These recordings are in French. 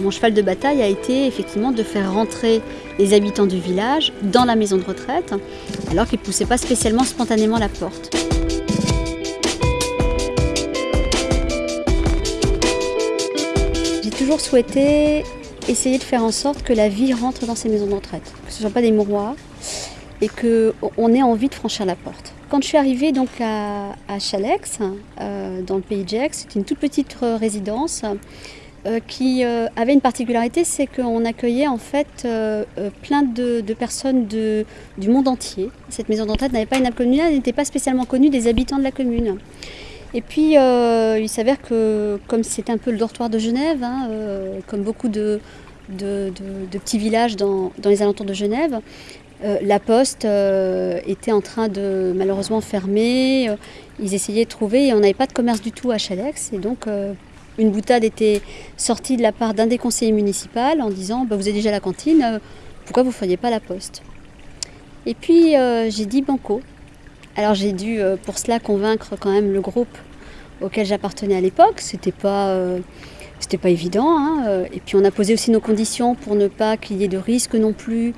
mon cheval de bataille a été effectivement de faire rentrer les habitants du village dans la maison de retraite, alors qu'ils ne poussaient pas spécialement spontanément la porte. J'ai toujours souhaité essayer de faire en sorte que la vie rentre dans ces maisons de retraite, que ce ne soit pas des mouroirs et qu'on ait envie de franchir la porte. Quand je suis arrivée donc à, Chalex, euh, dans le pays de Gex, c'était une toute petite résidence euh, qui euh, avait une particularité, c'est qu'on accueillait en fait plein de, personnes du monde entier. Cette maison de retraite n'avait pas une commune, elle n'était pas spécialement connue des habitants de la commune. Et puis il s'avère que comme c'était un peu le dortoir de Genève, hein, comme beaucoup de, petits villages dans, les alentours de Genève, euh, la poste euh, était en train de malheureusement fermer. Euh, ils essayaient de trouver et on n'avait pas de commerce du tout à Chalex. Et donc une boutade était sortie de la part d'un des conseillers municipaux en disant bah, Vous avez déjà la cantine, pourquoi vous ne feriez pas la poste? Et puis j'ai dit Banco. Alors j'ai dû pour cela convaincre quand même le groupe auquel j'appartenais à l'époque. C'était pas. pas évident. Hein, et puis on a posé aussi nos conditions pour ne pas qu'il y ait de risque non plus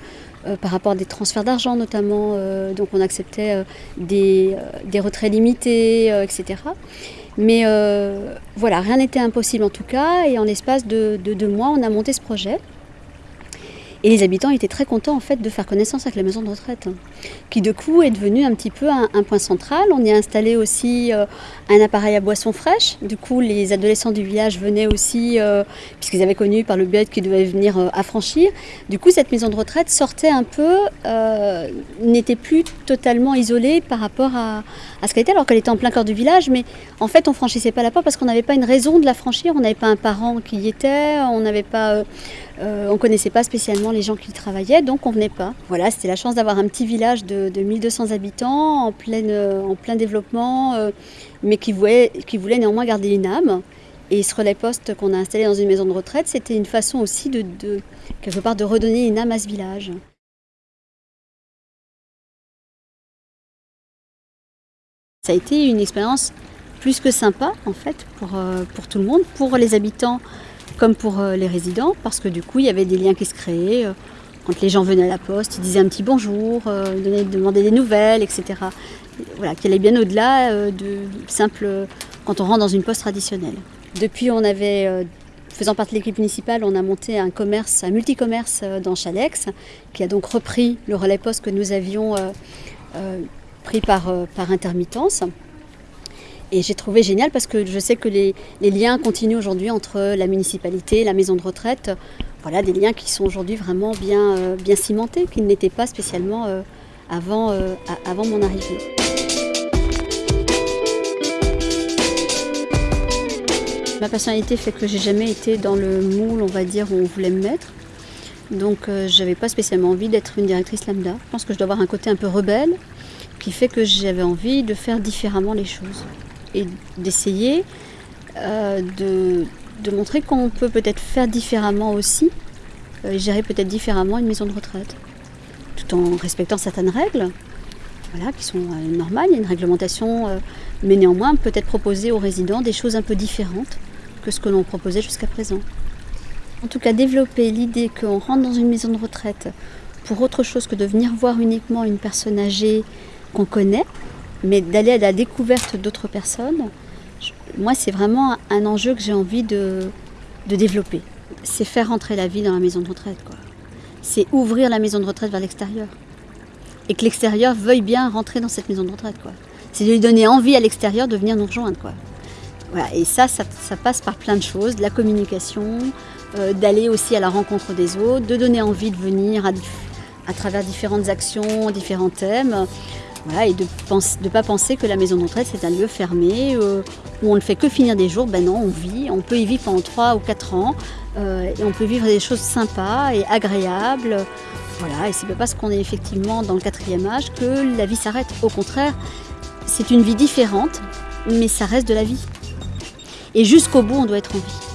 euh, par rapport à des transferts d'argent notamment. Euh, donc on acceptait euh, des, retraits limités, etc. Mais voilà, rien n'était impossible en tout cas. Et en l'espace de deux mois, on a monté ce projet. Et les habitants étaient très contents en fait de faire connaissance avec la maison de retraite, hein, qui de coup est devenue un petit peu un, point central. On y a installé aussi euh, un appareil à boisson fraîche. Du coup, les adolescents du village venaient aussi, euh, puisqu'ils avaient connu par le bête qu'ils devaient venir euh, affranchir. Du coup, cette maison de retraite sortait un peu, n'était plus totalement isolée par rapport à, à ce qu'elle était, alors qu'elle était en plein cœur du village. Mais en fait, on franchissait pas la porte parce qu'on n'avait pas une raison de la franchir. On n'avait pas un parent qui y était, on n'avait pas on connaissait pas spécialement les gens qui travaillaient, donc on venait pas. Voilà, c'était la chance d'avoir un petit village de, 1200 habitants en, euh, en plein développement, euh, mais qui voulait, néanmoins garder une âme. Et ce relais poste qu'on a installé dans une maison de retraite, c'était une façon aussi de, quelque part de redonner une âme à ce village. Ça a été une expérience plus que sympa en fait pour, pour tout le monde, pour les habitants comme pour euh, les résidents, parce que du coup, il y avait des liens qui se créaient. Euh, quand les gens venaient à la poste, ils disaient un petit bonjour, euh, demandaient des nouvelles, etc. Voilà, qui allait bien au-delà de simple quand on rentre dans une poste traditionnelle. Depuis, on avait faisant partie de l'équipe municipale, on a monté un commerce, un multicommerce dans Chalex, qui a donc repris le relais poste que nous avions pris par, par intermittence. Et j'ai trouvé génial parce que je sais que les, liens continuent aujourd'hui entre la municipalité la maison de retraite. Voilà, des liens qui sont aujourd'hui vraiment bien, euh, bien cimentés, qui n'étaient pas spécialement euh, avant, euh, avant mon arrivée. Ma personnalité fait que j'ai jamais été dans le moule, on va dire, où on voulait me mettre. Donc je n'avais pas spécialement envie d'être une directrice lambda. Je pense que je dois avoir un côté un peu rebelle qui fait que j'avais envie de faire différemment les choses et d'essayer euh, de, montrer qu'on peut peut-être faire différemment aussi, euh, gérer peut-être différemment une maison de retraite, tout en respectant certaines règles. Voilà, qui sont euh, normales, il y a une réglementation, mais néanmoins peut-être proposer aux résidents des choses un peu différentes que ce que l'on proposait jusqu'à présent. En tout cas, développer l'idée qu'on rentre dans une maison de retraite pour autre chose que de venir voir uniquement une personne âgée qu'on connaît, mais d'aller à la découverte d'autres personnes, moi c'est vraiment un enjeu que j'ai envie de, développer. C'est faire rentrer la vie dans la maison de retraite. C'est ouvrir la maison de retraite vers l'extérieur. Et que l'extérieur veuille bien rentrer dans cette maison de retraite. C'est de lui donner envie à l'extérieur de venir nous rejoindre. Quoi. Et ça, ça, passe par plein de choses, de la communication, euh, d'aller aussi à la rencontre des autres, de donner envie de venir à travers différentes actions, différents thèmes et de ne pas penser que la maison de retraite c'est un lieu fermé euh, où on ne fait que finir des jours. Ben non, on vit, on peut y vivre pendant 3 ou 4 ans euh, et on peut vivre des choses sympas et agréables. Voilà, et c'est pas parce qu'on est effectivement dans le quatrième âge que la vie s'arrête. Au contraire, c'est une vie différente, mais ça reste de la vie. Et jusqu'au bout, on doit être en vie.